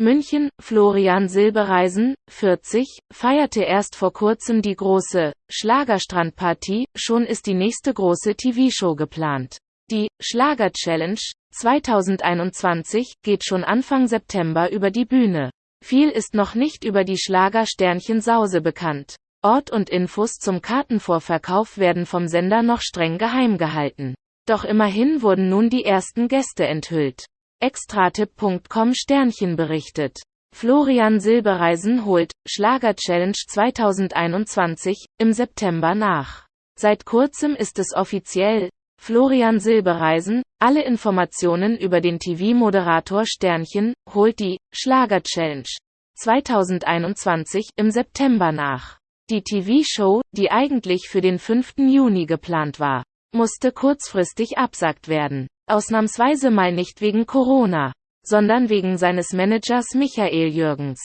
München, Florian Silbereisen, 40, feierte erst vor kurzem die große Schlagerstrandparty, schon ist die nächste große TV-Show geplant. Die Schlager Challenge 2021 geht schon Anfang September über die Bühne. Viel ist noch nicht über die Schlager-Sternchen Sause bekannt. Ort und Infos zum Kartenvorverkauf werden vom Sender noch streng geheim gehalten. Doch immerhin wurden nun die ersten Gäste enthüllt. Extratipp.com Sternchen berichtet. Florian Silbereisen holt Schlager Challenge 2021 im September nach. Seit kurzem ist es offiziell. Florian Silbereisen, alle Informationen über den TV-Moderator Sternchen, holt die Schlager Challenge 2021 im September nach. Die TV-Show, die eigentlich für den 5. Juni geplant war, musste kurzfristig absagt werden. Ausnahmsweise mal nicht wegen Corona, sondern wegen seines Managers Michael Jürgens.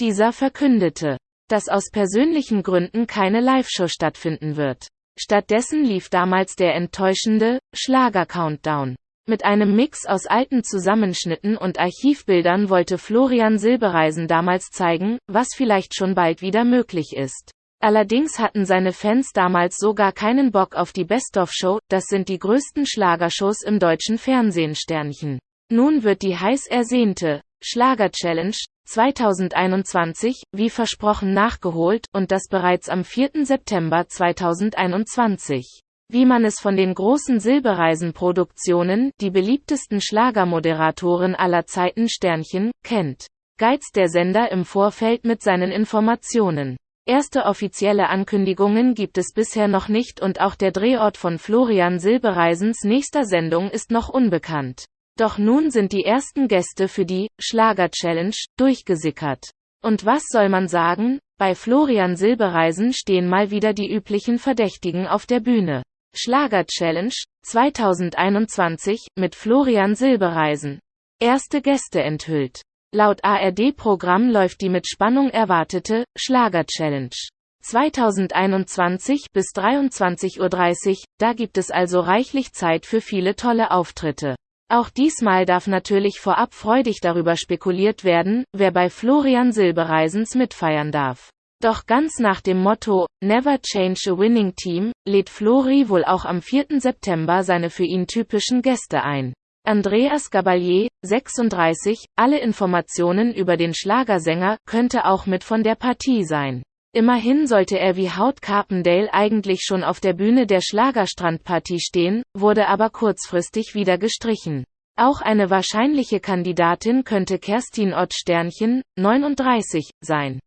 Dieser verkündete, dass aus persönlichen Gründen keine Live-Show stattfinden wird. Stattdessen lief damals der enttäuschende Schlager-Countdown. Mit einem Mix aus alten Zusammenschnitten und Archivbildern wollte Florian Silbereisen damals zeigen, was vielleicht schon bald wieder möglich ist. Allerdings hatten seine Fans damals sogar keinen Bock auf die Best-of-Show, das sind die größten Schlagershows im deutschen Fernsehen Sternchen. Nun wird die heiß ersehnte Schlager-Challenge 2021, wie versprochen nachgeholt, und das bereits am 4. September 2021. Wie man es von den großen Silbereisen-Produktionen, die beliebtesten Schlagermoderatoren aller Zeiten Sternchen, kennt, geizt der Sender im Vorfeld mit seinen Informationen. Erste offizielle Ankündigungen gibt es bisher noch nicht und auch der Drehort von Florian Silbereisens nächster Sendung ist noch unbekannt. Doch nun sind die ersten Gäste für die Schlager-Challenge durchgesickert. Und was soll man sagen? Bei Florian Silbereisen stehen mal wieder die üblichen Verdächtigen auf der Bühne. Schlager-Challenge 2021 mit Florian Silbereisen. Erste Gäste enthüllt. Laut ARD-Programm läuft die mit Spannung erwartete Schlager-Challenge 2021 bis 23.30 Uhr, da gibt es also reichlich Zeit für viele tolle Auftritte. Auch diesmal darf natürlich vorab freudig darüber spekuliert werden, wer bei Florian Silbereisens mitfeiern darf. Doch ganz nach dem Motto Never Change a Winning Team lädt Flori wohl auch am 4. September seine für ihn typischen Gäste ein. Andreas Gabalier, 36, alle Informationen über den Schlagersänger, könnte auch mit von der Partie sein. Immerhin sollte er wie Haut Carpendale eigentlich schon auf der Bühne der Schlagerstrandpartie stehen, wurde aber kurzfristig wieder gestrichen. Auch eine wahrscheinliche Kandidatin könnte Kerstin Ott Sternchen, 39, sein.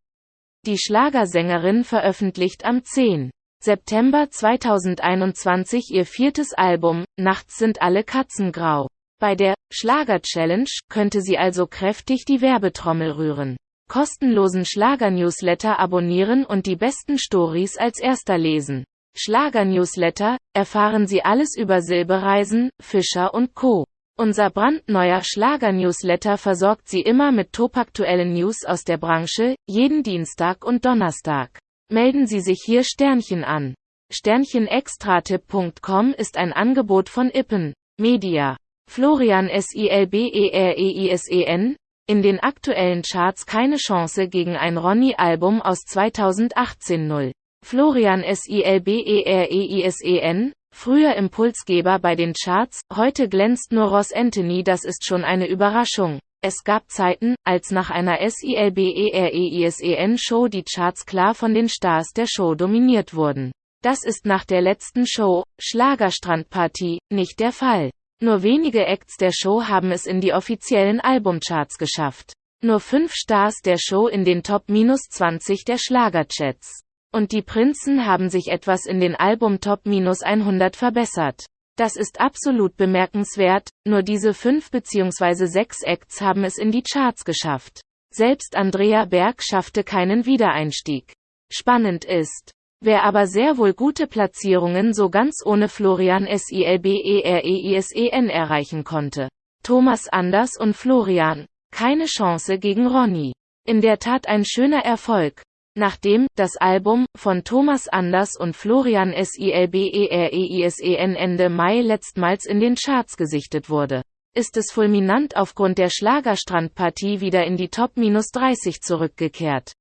Die Schlagersängerin veröffentlicht am 10. September 2021 ihr viertes Album, Nachts sind alle Katzen grau. Bei der Schlager-Challenge könnte sie also kräftig die Werbetrommel rühren. Kostenlosen Schlager-Newsletter abonnieren und die besten Stories als erster lesen. Schlager-Newsletter, erfahren Sie alles über Silbereisen, Fischer und Co. Unser brandneuer Schlager-Newsletter versorgt Sie immer mit topaktuellen News aus der Branche, jeden Dienstag und Donnerstag. Melden Sie sich hier Sternchen an. Sternchenextratipp.com ist ein Angebot von Ippen Media. Florian Silbereisen, in den aktuellen Charts keine Chance gegen ein Ronny-Album aus 2018 0. Florian Silbereisen, früher Impulsgeber bei den Charts, heute glänzt nur Ross Anthony das ist schon eine Überraschung. Es gab Zeiten, als nach einer Silbereisen-Show die Charts klar von den Stars der Show dominiert wurden. Das ist nach der letzten Show, Schlagerstrandpartie, nicht der Fall. Nur wenige Acts der Show haben es in die offiziellen Albumcharts geschafft. Nur fünf Stars der Show in den Top 20 der Schlagerchats. Und die Prinzen haben sich etwas in den Album Top 100 verbessert. Das ist absolut bemerkenswert, nur diese fünf bzw. sechs Acts haben es in die Charts geschafft. Selbst Andrea Berg schaffte keinen Wiedereinstieg. Spannend ist, Wer aber sehr wohl gute Platzierungen so ganz ohne Florian Silbereisen erreichen konnte. Thomas Anders und Florian. Keine Chance gegen Ronny. In der Tat ein schöner Erfolg. Nachdem das Album von Thomas Anders und Florian Silbereisen Ende Mai letztmals in den Charts gesichtet wurde. ist es fulminant aufgrund der Schlagerstrandpartie wieder in die Top 30 zurückgekehrt.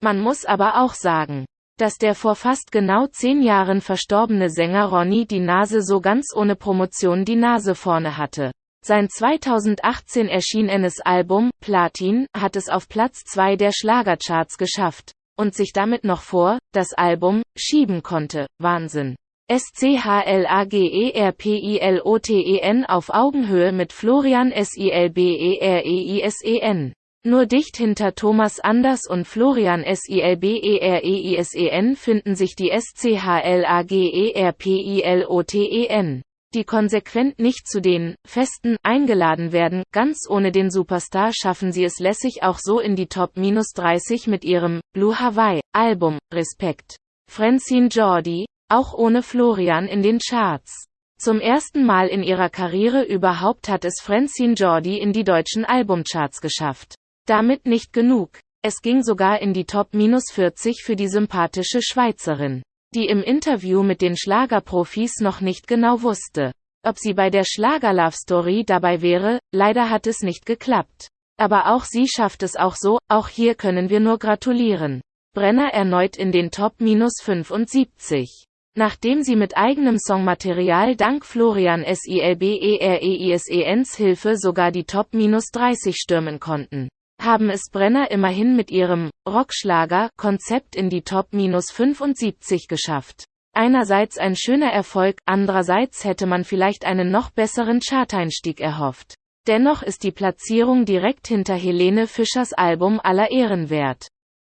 Man muss aber auch sagen, dass der vor fast genau zehn Jahren verstorbene Sänger Ronny die Nase so ganz ohne Promotion die Nase vorne hatte. Sein 2018 erschienenes Album, Platin, hat es auf Platz 2 der Schlagercharts geschafft und sich damit noch vor das Album schieben konnte. Wahnsinn. SCHLAGERPILOTEN auf Augenhöhe mit Florian SILBEREISEN. Nur dicht hinter Thomas Anders und Florian SILBEREISEN finden sich die SCHLAGERPILOTEN die konsequent nicht zu den Festen eingeladen werden. Ganz ohne den Superstar schaffen sie es lässig auch so in die Top 30 mit ihrem Blue Hawaii Album Respekt. Francine Jordi, auch ohne Florian in den Charts. Zum ersten Mal in ihrer Karriere überhaupt hat es Francine Jordi in die deutschen Albumcharts geschafft. Damit nicht genug. Es ging sogar in die Top 40 für die sympathische Schweizerin die im Interview mit den Schlagerprofis noch nicht genau wusste, ob sie bei der Schlager-Love Story dabei wäre, leider hat es nicht geklappt. Aber auch sie schafft es auch so, auch hier können wir nur gratulieren. Brenner erneut in den Top 75. Nachdem sie mit eigenem Songmaterial dank Florian Silbereisens Hilfe sogar die Top 30 stürmen konnten haben es Brenner immerhin mit ihrem Rockschlager-Konzept in die Top 75 geschafft. Einerseits ein schöner Erfolg, andererseits hätte man vielleicht einen noch besseren Charteinstieg erhofft. Dennoch ist die Platzierung direkt hinter Helene Fischers Album aller Ehren wert.